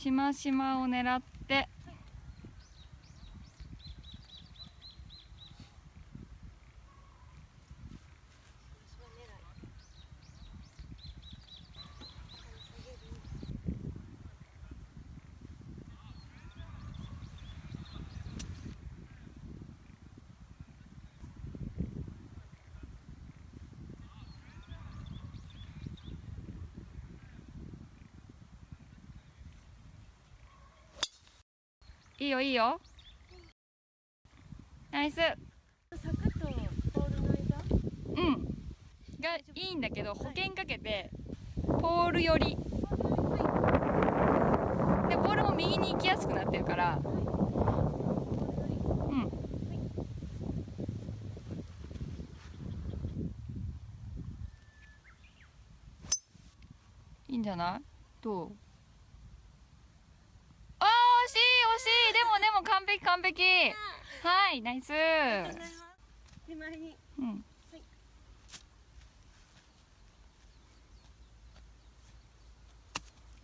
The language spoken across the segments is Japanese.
しましまを狙っていいよいいよ。ナイス。坂とポールの間？うん。がいいんだけど保険かけてポール寄り。でボールも右に行きやすくなってるから。うん。いいんじゃない？どうあー惜しい惜しい。でもでも完璧完璧。はいナイス。手前に。うん。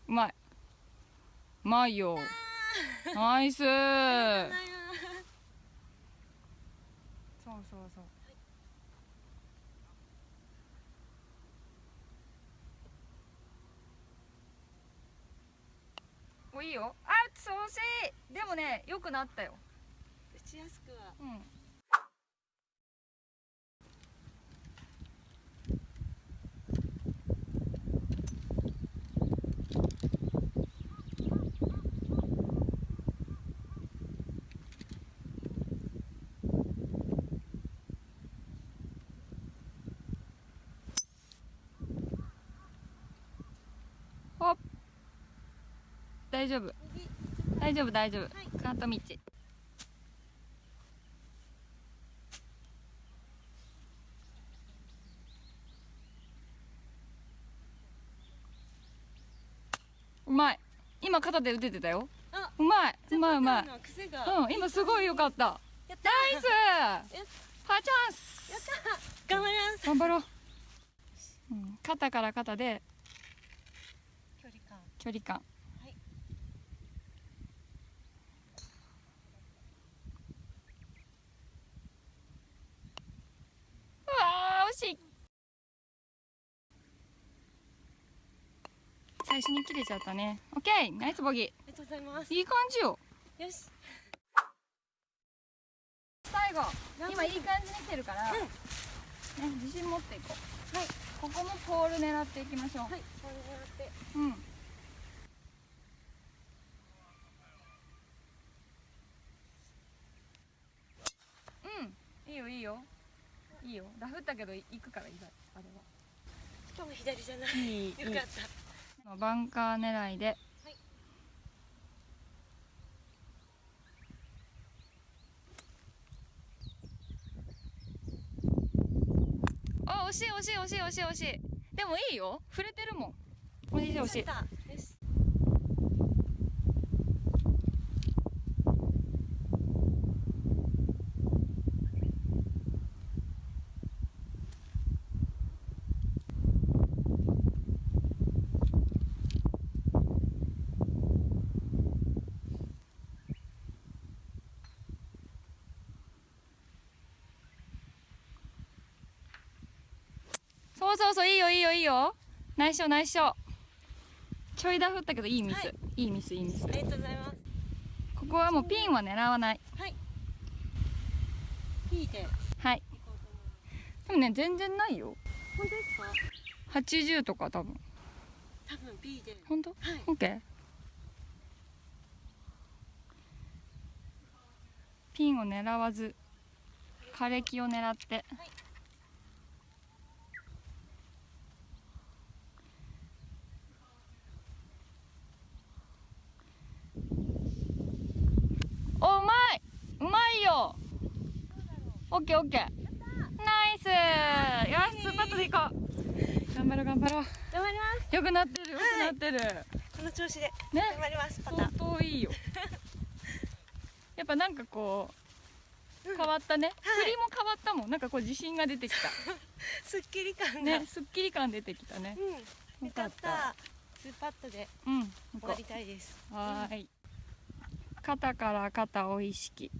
うまい。うまいよ。ナイス。そうあそうそうおいいよ。あっ惜しい。でもね良くなったよ。打ちやすくは。うんほっ大丈夫。右大丈夫大丈夫、はい。カート道。うまい。今肩で打ててたよ。あうまい。うまいうまい。うん今すごい良かった。ナイス。パーチャンス。頑張ります。頑張ろう、うん、肩から肩で。距離感。距離感はいうわー惜しい最初に切れちゃったね。オッケーナイスボギありがとうございます。ーいい感じよ。よし。最後今いい感じに来てるから、ね、自信持っていこう。はい。ここもポール狙っていきましょう、はいこれ狙って。うん。うん。いいよいいよ。いいよ。ラフったけど行くからいいあれは。しかも左じゃないいい。よかったバンカー狙いで、はい。あ惜しい惜しい惜しい惜しい惜しい。でもいいよ。触れてるもん。惜しい。惜しいたよしそうそうそういいよいいよいいよ。内緒内緒。ちょいだ振ったけどいいミス、はい。い、いミスいいミス。ありがとうございます。ここはもうピンは狙わない。はい。はい行こうと思い。でもね全然ないよ。本当ですか？80とか多分。多分 B で。本当？はい。オッケー。ピンを狙わず枯れ木を狙って、おうまいうまいよオッケーオッケー。ナイス。よしツーパットでいこう。頑張ろう頑張ろう。頑張ります。よくなってるよくなってる、この調子でね。頑張りますパタ相当いいよ。やっぱなんかこう変わったね、はい。振りも変わったもん。なんかこう自信が出てき すっきり感ねすっきり感出てきたね。うん。よかった。ツーパットでうん終わりたいです。はーい。肩から肩を意識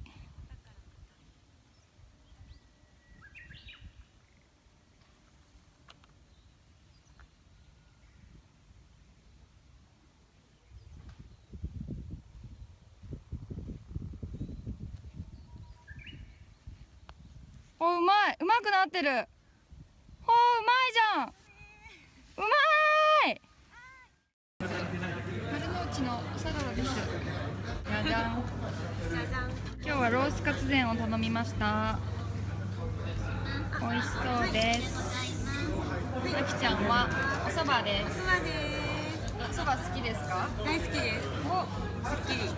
おうまい。うまくなってる。おううまいじゃん。うまい。丸の内のサラダです。じゃじゃん。今日はロースカツ膳を頼みました。美味しそうです。あきちゃんはお蕎麦です。そばで蕎麦好きですか？す大好きです。おすっきり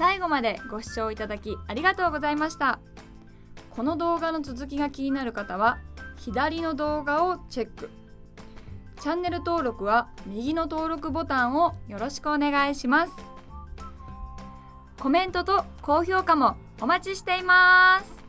最後までご視聴いただきありがとうございました。この動画の続きが気になる方は左の動画をチェック。チャンネル登録は右の登録ボタンをよろしくお願いします。コメントと高評価もお待ちしています。